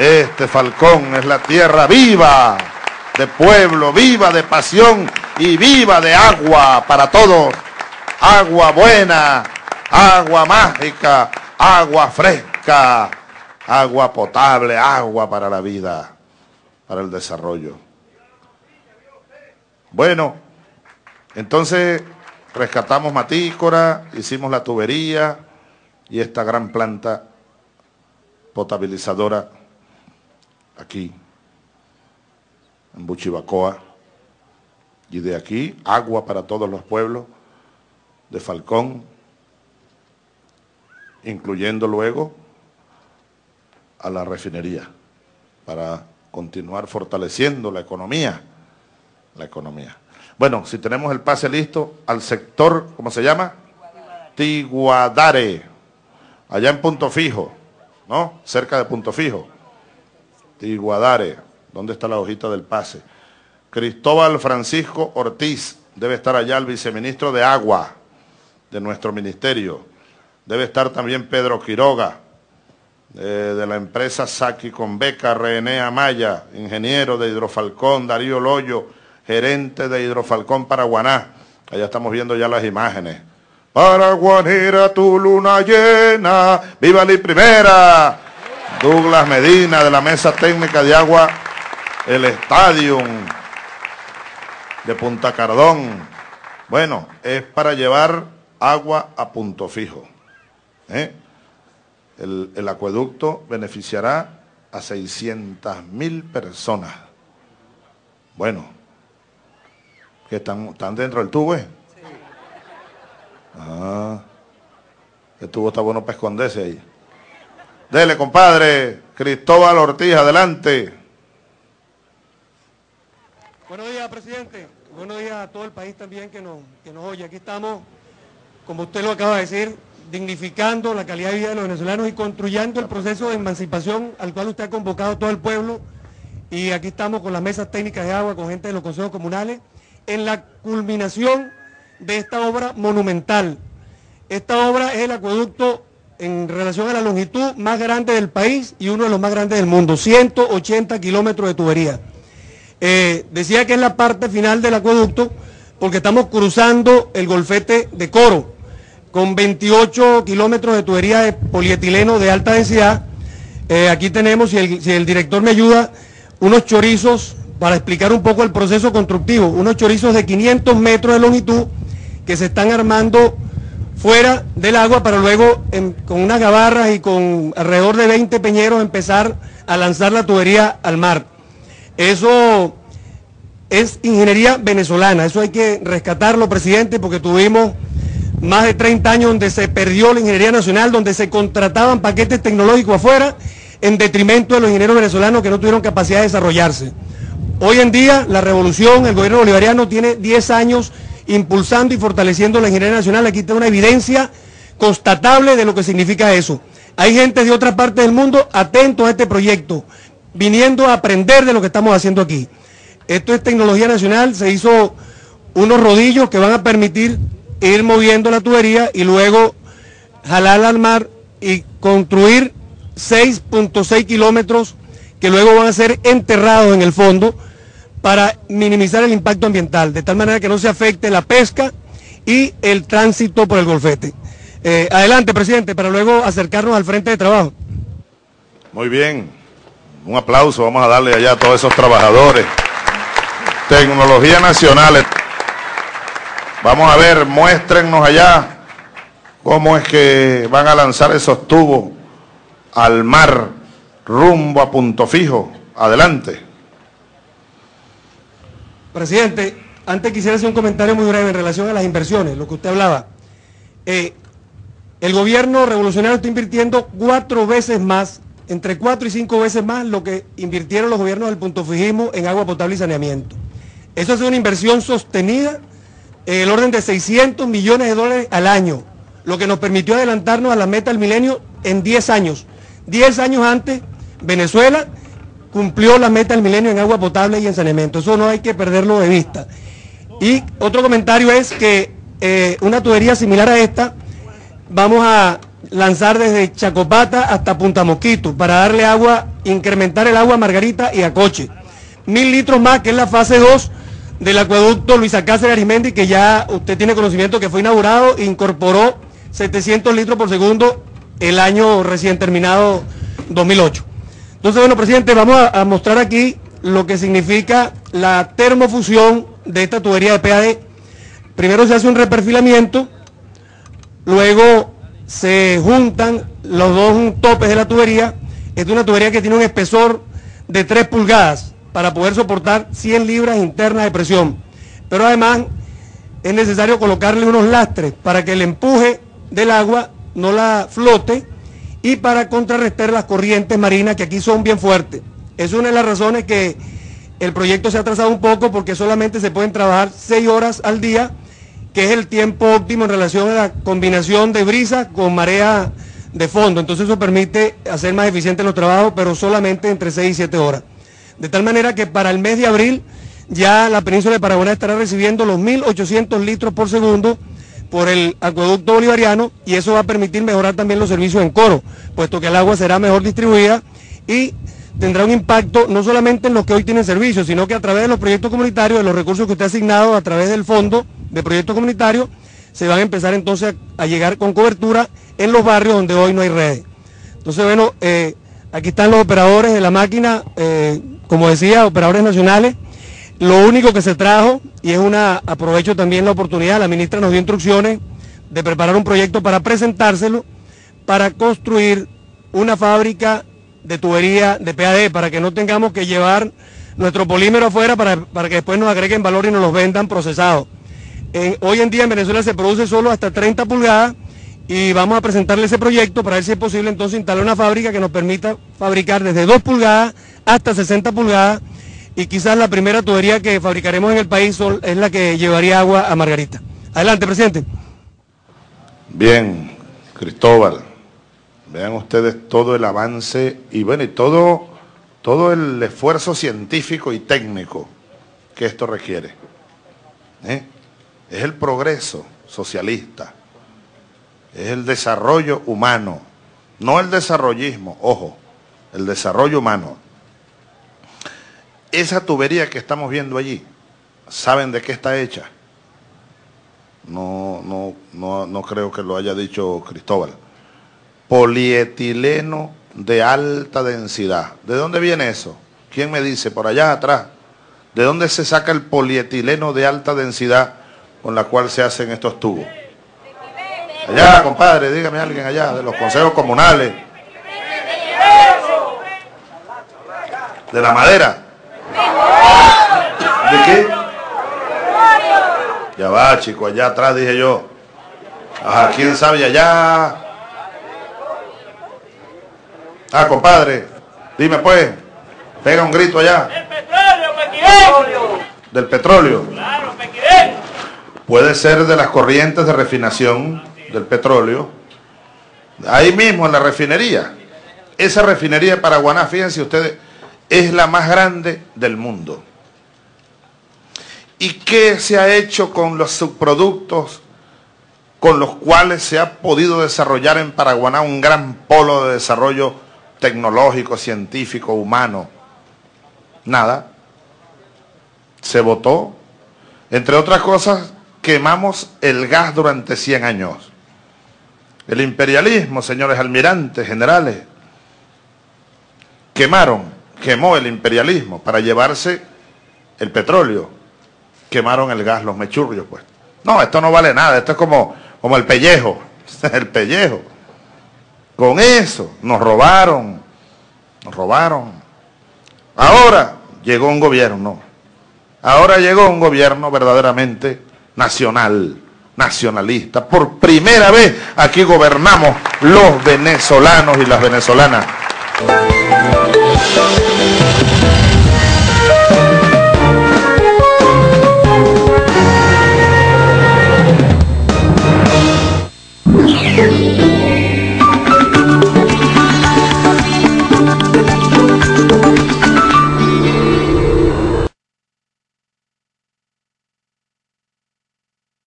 Este Falcón es la tierra viva de pueblo, viva de pasión y viva de agua para todos. Agua buena, agua mágica, agua fresca, agua potable, agua para la vida, para el desarrollo. Bueno, entonces rescatamos Matícora, hicimos la tubería y esta gran planta potabilizadora aquí, en Buchibacoa, y de aquí agua para todos los pueblos de Falcón, incluyendo luego a la refinería, para continuar fortaleciendo la economía, la economía. Bueno, si tenemos el pase listo, al sector, ¿cómo se llama? Tiguadare, allá en Punto Fijo, ¿no? Cerca de Punto Fijo. Tiguadare, ¿dónde está la hojita del pase? Cristóbal Francisco Ortiz, debe estar allá el viceministro de Agua de nuestro ministerio. Debe estar también Pedro Quiroga, eh, de la empresa Saki con Beca, René Amaya, ingeniero de Hidrofalcón, Darío Loyo, gerente de Hidrofalcón Paraguaná. Allá estamos viendo ya las imágenes. Paraguanera, tu luna llena, viva la primera. Douglas Medina de la Mesa Técnica de Agua, el Estadio de Punta Cardón. Bueno, es para llevar agua a punto fijo. ¿eh? El, el, acueducto beneficiará a 600 mil personas. Bueno, que están, están dentro del tubo, ¿eh? Sí. Ah, el tubo está bueno para esconderse ahí. Dele, compadre. Cristóbal Ortiz, adelante. Buenos días, presidente. Buenos días a todo el país también que nos, que nos oye. Aquí estamos, como usted lo acaba de decir, dignificando la calidad de vida de los venezolanos y construyendo el proceso de emancipación al cual usted ha convocado a todo el pueblo. Y aquí estamos con las mesas técnicas de agua, con gente de los consejos comunales, en la culminación de esta obra monumental. Esta obra es el acueducto en relación a la longitud más grande del país y uno de los más grandes del mundo, 180 kilómetros de tubería. Eh, decía que es la parte final del acueducto porque estamos cruzando el golfete de Coro con 28 kilómetros de tubería de polietileno de alta densidad. Eh, aquí tenemos, si el, si el director me ayuda, unos chorizos para explicar un poco el proceso constructivo, unos chorizos de 500 metros de longitud que se están armando fuera del agua para luego en, con unas gabarras y con alrededor de 20 peñeros empezar a lanzar la tubería al mar. Eso es ingeniería venezolana, eso hay que rescatarlo, presidente, porque tuvimos más de 30 años donde se perdió la ingeniería nacional, donde se contrataban paquetes tecnológicos afuera en detrimento de los ingenieros venezolanos que no tuvieron capacidad de desarrollarse. Hoy en día la revolución, el gobierno bolivariano tiene 10 años impulsando y fortaleciendo la ingeniería nacional. Aquí está una evidencia constatable de lo que significa eso. Hay gente de otra parte del mundo atento a este proyecto, viniendo a aprender de lo que estamos haciendo aquí. Esto es tecnología nacional, se hizo unos rodillos que van a permitir ir moviendo la tubería y luego jalarla al mar y construir 6.6 kilómetros que luego van a ser enterrados en el fondo para minimizar el impacto ambiental, de tal manera que no se afecte la pesca y el tránsito por el golfete. Eh, adelante, presidente, para luego acercarnos al frente de trabajo. Muy bien, un aplauso, vamos a darle allá a todos esos trabajadores. Tecnología nacional. Vamos a ver, muéstrennos allá cómo es que van a lanzar esos tubos al mar rumbo a punto fijo. Adelante. Presidente, antes quisiera hacer un comentario muy breve en relación a las inversiones, lo que usted hablaba. Eh, el gobierno revolucionario está invirtiendo cuatro veces más, entre cuatro y cinco veces más lo que invirtieron los gobiernos del punto fijismo en agua potable y saneamiento. Eso es una inversión sostenida en el orden de 600 millones de dólares al año, lo que nos permitió adelantarnos a la meta del milenio en 10 años. 10 años antes, Venezuela cumplió la meta del milenio en agua potable y en saneamiento. Eso no hay que perderlo de vista. Y otro comentario es que eh, una tubería similar a esta, vamos a lanzar desde Chacopata hasta Punta Mosquito para darle agua, incrementar el agua a Margarita y a Coche. Mil litros más, que es la fase 2 del acueducto Luis Cáceres Arimendi, que ya usted tiene conocimiento que fue inaugurado incorporó 700 litros por segundo el año recién terminado 2008. Entonces, bueno, presidente, vamos a, mostrar aquí lo que significa la termofusión de esta tubería de PAD. Primero se hace un reperfilamiento, luego se juntan los dos topes de la tubería. Es una tubería que tiene un espesor de 3 pulgadas para poder soportar 100 libras internas de presión. Pero además es necesario colocarle unos lastres para que el empuje del agua no la flote y para contrarrestar las corrientes marinas que aquí son bien fuertes. Es una de las razones que el proyecto se ha atrasado un poco porque solamente se pueden trabajar 6 horas al día, que es el tiempo óptimo en relación a la combinación de brisa con marea de fondo. Entonces eso permite hacer más eficientes los trabajos, pero solamente entre 6 y 7 horas. De tal manera que para el mes de abril ya la península de Paraguay estará recibiendo los 1.800 litros por segundo por el acueducto bolivariano y eso va a permitir mejorar también los servicios en coro, puesto que el agua será mejor distribuida y tendrá un impacto no solamente en los que hoy tienen servicios, sino que a través de los proyectos comunitarios, de los recursos que usted ha asignado a través del fondo de proyectos comunitarios, se van a empezar entonces a, llegar con cobertura en los barrios donde hoy no hay redes. Entonces, bueno, eh, aquí están los operadores de la máquina, eh, como decía, operadores nacionales. Lo único que se trajo, y es una, aprovecho también la oportunidad, la ministra nos dio instrucciones de preparar un proyecto para presentárselo, para construir una fábrica de tubería de PAD, para que no tengamos que llevar nuestro polímero afuera para, que después nos agreguen valor y nos los vendan procesados. hoy en día en Venezuela se produce solo hasta 30 pulgadas y vamos a presentarle ese proyecto para ver si es posible entonces instalar una fábrica que nos permita fabricar desde 2 pulgadas hasta 60 pulgadas y quizás la primera tubería que fabricaremos en el país es la que llevaría agua a Margarita. Adelante, presidente. Bien, Cristóbal, vean ustedes todo el avance y bueno, y todo, todo el esfuerzo científico y técnico que esto requiere. ¿eh? Es el progreso socialista, es el desarrollo humano, no el desarrollismo, ojo, el desarrollo humano. Esa tubería que estamos viendo allí, ¿saben de qué está hecha? No, no, no, no creo que lo haya dicho Cristóbal. Polietileno de alta densidad. ¿De dónde viene eso? ¿Quién me dice? Por allá atrás. ¿De dónde se saca el polietileno de alta densidad con la cual se hacen estos tubos? Allá, compadre, dígame alguien allá, de los consejos comunales. ¿De la madera? ¿De qué? Ya va, chico, allá atrás dije yo. Ajá, ¿quién sabe allá? Ah, compadre, dime pues, pega un grito allá. Del petróleo, Del petróleo. Claro, Puede ser de las corrientes de refinación del petróleo. Ahí mismo en la refinería. Esa refinería de Paraguaná, fíjense ustedes, es la más grande del mundo. ¿Y qué se ha hecho con los subproductos con los cuales se ha podido desarrollar en Paraguaná un gran polo de desarrollo tecnológico, científico, humano? Nada. Se votó. Entre otras cosas, quemamos el gas durante 100 años. El imperialismo, señores almirantes, generales, quemaron quemó el imperialismo para llevarse el petróleo. Quemaron el gas, los mechurrios, pues. No, esto no vale nada, esto es como, como el pellejo, el pellejo. Con eso nos robaron, nos robaron. Ahora llegó un gobierno, ahora llegó un gobierno verdaderamente nacional, nacionalista. Por primera vez aquí gobernamos los venezolanos y las venezolanas.